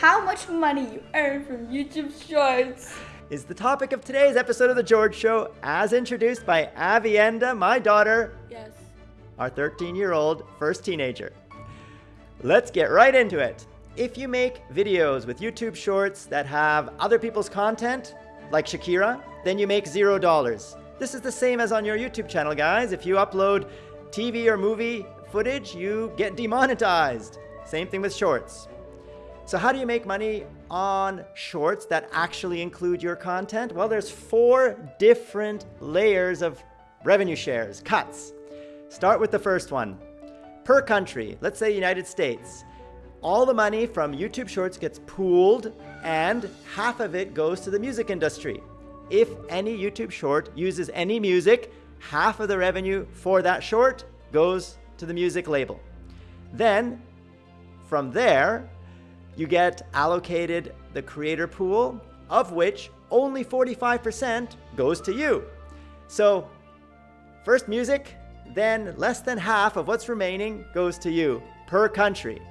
how much money you earn from YouTube Shorts. Is the topic of today's episode of The George Show, as introduced by Avienda, uh, my daughter, Yes. our 13 year old first teenager. Let's get right into it. If you make videos with YouTube Shorts that have other people's content, like Shakira, then you make zero dollars. This is the same as on your YouTube channel, guys. If you upload TV or movie footage, you get demonetized. Same thing with Shorts. So how do you make money on shorts that actually include your content? Well, there's four different layers of revenue shares, cuts. Start with the first one. Per country, let's say United States, all the money from YouTube Shorts gets pooled and half of it goes to the music industry. If any YouTube short uses any music, half of the revenue for that short goes to the music label. Then, from there, you get allocated the creator pool, of which only 45% goes to you. So, first music, then less than half of what's remaining goes to you per country.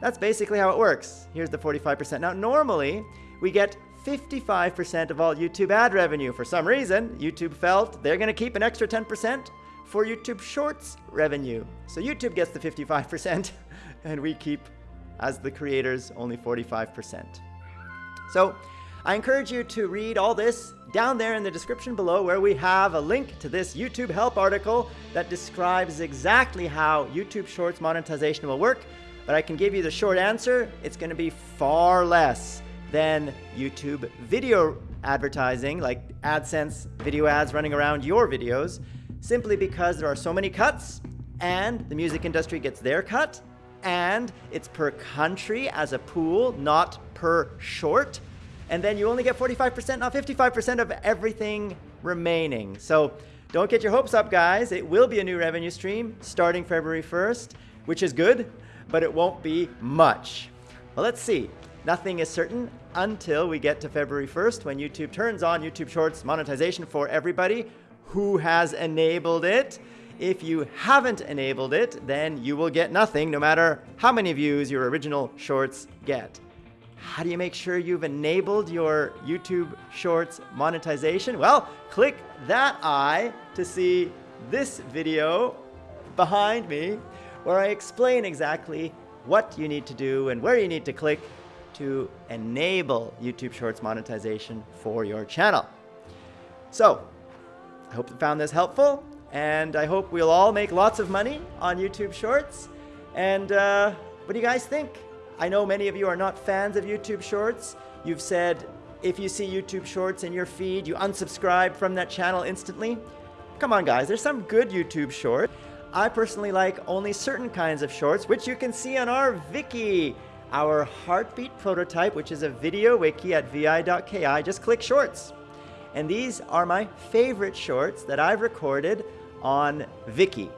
That's basically how it works. Here's the 45%. Now, normally, we get 55% of all YouTube ad revenue. For some reason, YouTube felt they're going to keep an extra 10% for YouTube Shorts revenue. So YouTube gets the 55%, and we keep, as the creators, only 45%. So I encourage you to read all this down there in the description below where we have a link to this YouTube help article that describes exactly how YouTube Shorts monetization will work. But I can give you the short answer. It's going to be far less than YouTube video advertising, like AdSense video ads running around your videos, simply because there are so many cuts and the music industry gets their cut and it's per country as a pool, not per short. And then you only get 45%, not 55% of everything remaining. So don't get your hopes up, guys. It will be a new revenue stream starting February 1st, which is good, but it won't be much. Well, let's see. Nothing is certain until we get to February 1st when YouTube turns on YouTube Shorts monetization for everybody who has enabled it. If you haven't enabled it, then you will get nothing no matter how many views your original shorts get. How do you make sure you've enabled your YouTube Shorts monetization? Well, click that eye to see this video behind me where I explain exactly what you need to do and where you need to click to enable YouTube Shorts monetization for your channel. So, I hope you found this helpful, and I hope we'll all make lots of money on YouTube Shorts. And uh, what do you guys think? I know many of you are not fans of YouTube Shorts. You've said if you see YouTube Shorts in your feed, you unsubscribe from that channel instantly. Come on, guys, there's some good YouTube Shorts. I personally like only certain kinds of shorts, which you can see on our Viki, our heartbeat prototype, which is a video wiki at vi.ki. Just click shorts. And these are my favorite shorts that I've recorded on Viki.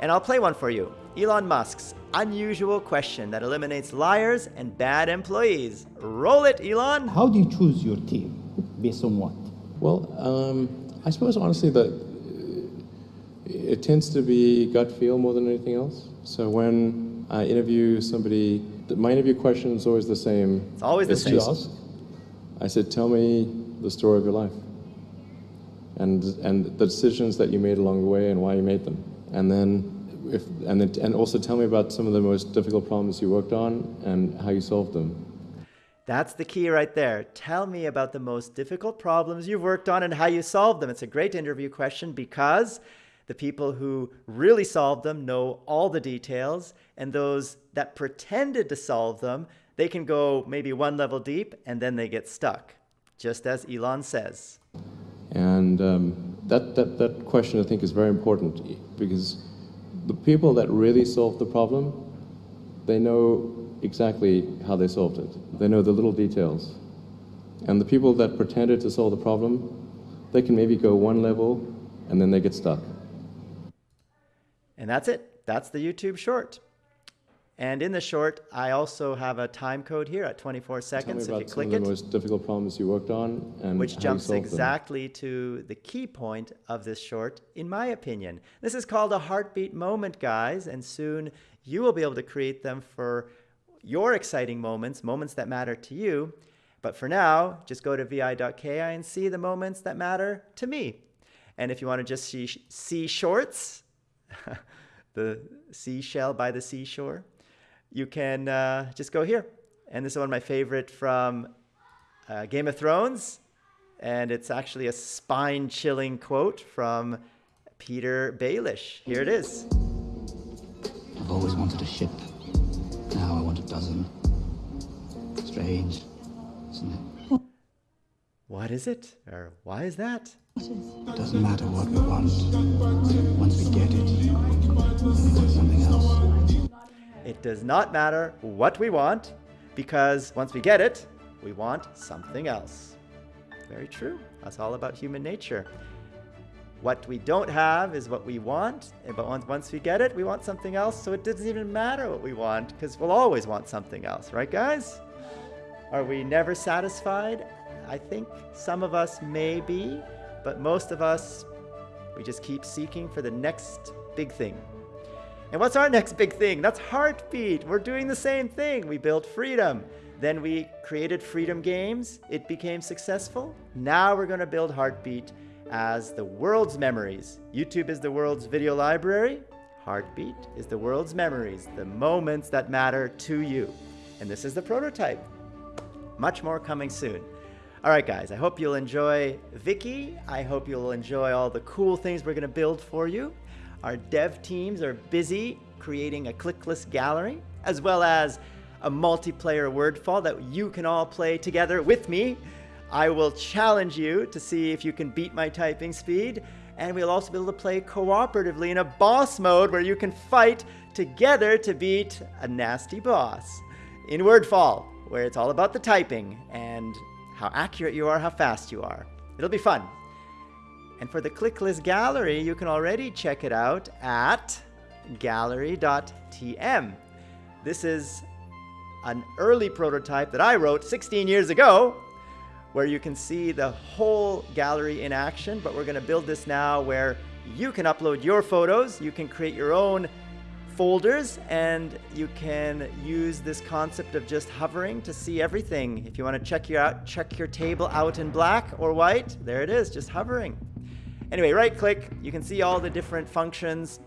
And I'll play one for you. Elon Musk's unusual question that eliminates liars and bad employees. Roll it, Elon. How do you choose your team? Based on what? Well, um, I suppose honestly that it tends to be gut feel more than anything else. So when I interview somebody, my interview question is always the same. It's always the It's same. just- I said, tell me the story of your life. And, and the decisions that you made along the way and why you made them. And then if, and, then, and also tell me about some of the most difficult problems you worked on and how you solved them. That's the key right there. Tell me about the most difficult problems you've worked on and how you solved them. It's a great interview question because the people who really solved them know all the details, and those that pretended to solve them, they can go maybe one level deep and then they get stuck, just as Elon says. And um, that, that, that question I think is very important because the people that really solved the problem, they know exactly how they solved it. They know the little details. And the people that pretended to solve the problem, they can maybe go one level and then they get stuck. And that's it. That's the YouTube short. And in the short, I also have a time code here at 24 Tell me seconds. If you about some of the it, most difficult problems you worked on and which jumps solved them. exactly to the key point of this short, in my opinion. This is called a heartbeat moment, guys, and soon you will be able to create them for your exciting moments, moments that matter to you. But for now, just go to vi.ki and see the moments that matter to me. And if you want to just see, see shorts, the seashell by the seashore, you can uh, just go here. And this is one of my favorite from uh, Game of Thrones. And it's actually a spine chilling quote from Petyr Baelish. Here it is. I've always wanted a ship. Now I want a dozen. Strange, isn't it? What is it? Or why is that? It doesn't matter what we want. Once we get it, we want something else. It does not matter what we want, because once we get it, we want something else. Very true. That's all about human nature. What we don't have is what we want, but once, we get it, we want something else, so it doesn't even matter what we want, because we'll always want something else, right, guys? Are we never satisfied? I think some of us may be, but most of us, we just keep seeking for the next big thing. And what's our next big thing? That's Heartbeat. We're doing the same thing. We built freedom. Then we created Freedom Games. It became successful. Now we're going to build Heartbeat as the world's memories. YouTube is the world's video library. Heartbeat is the world's memories, the moments that matter to you. And this is the prototype. Much more coming soon. All right, guys, I hope you'll enjoy Viki. I hope you'll enjoy all the cool things we're going to build for you. Our dev teams are busy creating a clickless gallery, as well as a multiplayer wordfall that you can all play together with me. I will challenge you to see if you can beat my typing speed, and we'll also be able to play cooperatively in a boss mode where you can fight together to beat a nasty boss. In Wordfall, where it's all about the typing and how accurate you are, how fast you are. It'll be fun. And for the clickless gallery, you can already check it out at gallery.tm. This is an early prototype that I wrote 16 years ago where you can see the whole gallery in action, but we're gonna build this now where you can upload your photos, you can create your own folders, and you can use this concept of just hovering to see everything. If you wanna check your, out, check your table out in black or white, there it is, just hovering. Anyway, right click, you can see all the different functions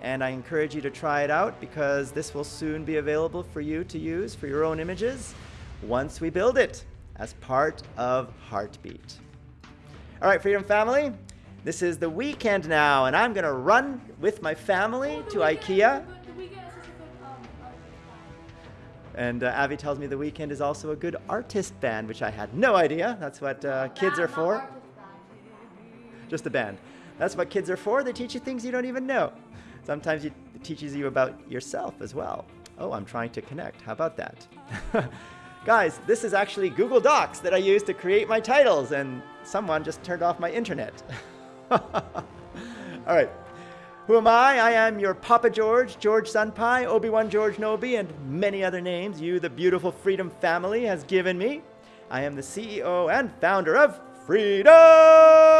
and I encourage you to try it out because this will soon be available for you to use for your own images once we build it as part of Heartbeat. All right, Freedom Family, this is the weekend now, and I'm gonna run with my family to IKEA. And uh, Avi tells me the Weeknd is also a good artist band, which I had no idea. That's what uh, kids are for. Just a band. That's what kids are for. They teach you things you don't even know. Sometimes it teaches you about yourself as well. Oh, I'm trying to connect. How about that? Guys, this is actually Google Docs that I use to create my titles, and someone just turned off my internet. All right. Who am I? I am your Papa George, George Sunpai, Obi-Wan George Nobi, and many other names you, the beautiful Freedom family, has given me. I am the CEO and founder of Freedom!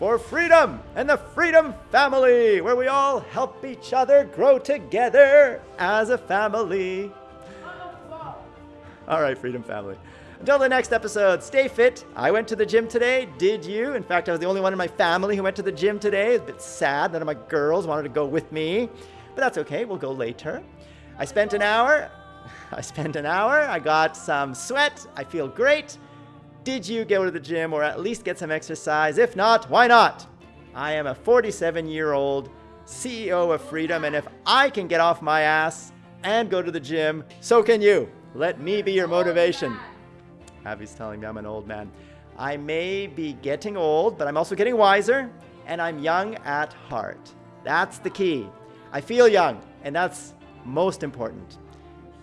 For freedom and the Freedom Family, where we all help each other grow together as a family. All right, Freedom Family. Until the next episode, stay fit. I went to the gym today. Did you? In fact, I was the only one in my family who went to the gym today. It's a bit sad. None of my girls wanted to go with me, but that's okay. We'll go later. I spent an hour. I spent an hour. I got some sweat. I feel great. Did you go to the gym or at least get some exercise? If not, why not? I am a 47 year old CEO of Freedom, and if I can get off my ass and go to the gym, so can you. Let me be your motivation. Abby's telling me I'm an old man. I may be getting old, but I'm also getting wiser, and I'm young at heart. That's the key. I feel young, and that's most important.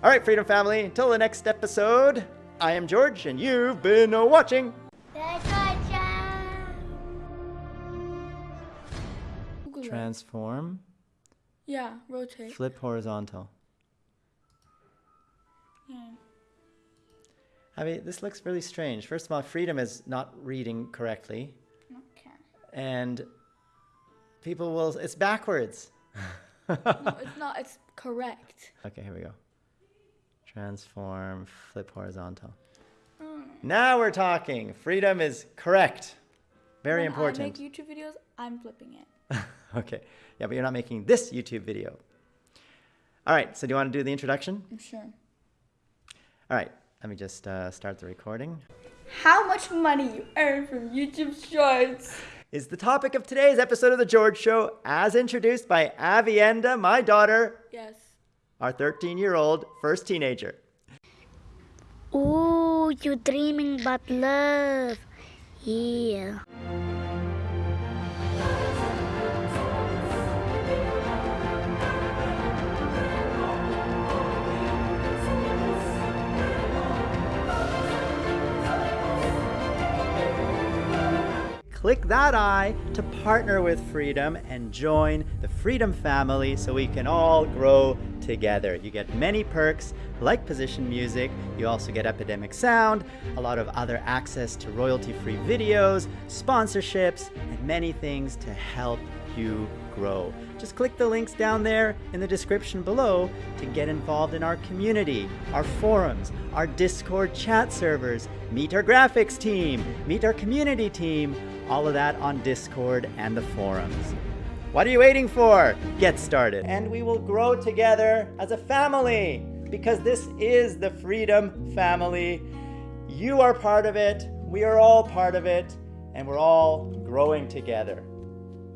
All right, Freedom Family, until the next episode, I am George, and you've been watching. Transform, Yeah, rotate. flip horizontal. Yeah. Abby, this looks really strange. First of all, Freedom is not reading correctly, Okay. and people will, it's backwards. No, it's not. It's correct. Okay, here we go. Transform, flip horizontal. Now we're talking. Freedom is correct. Very when important. I make YouTube videos, I'm flipping it. okay. Yeah, but you're not making this YouTube video. All right. So do you want to do the introduction? I'm sure. All right. Let me just uh, start the recording. How much money you earn from YouTube Shorts? Is the topic of today's episode of The George Show, as introduced by Avienda, my daughter, Yes. Our 13 year old first teenager. Ooh, you're dreaming about love. Yeah. Click that eye to partner with Freedom and join the Freedom family so we can all grow together. You get many perks like position music, you also get Epidemic Sound, a lot of other access to royalty free videos, sponsorships, and many things to help you grow. Just click the links down there in the description below to get involved in our community, our forums, our Discord chat servers, meet our graphics team, meet our community team, all of that on Discord and the forums. What are you waiting for? Get started. And we will grow together as a family because this is the Freedom family. You are part of it, we are all part of it, and we're all growing together.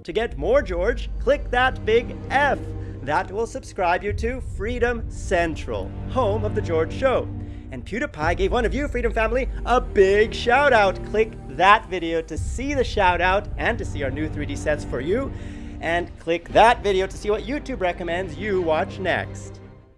To get more George, click that big F. That will subscribe you to Freedom Central, home of The George Show. And PewDiePie gave one of you, Freedom Family, a big shout out. Click that video to see the shout out and to see our new 3D sets for you. And click that video to see what YouTube recommends you watch next.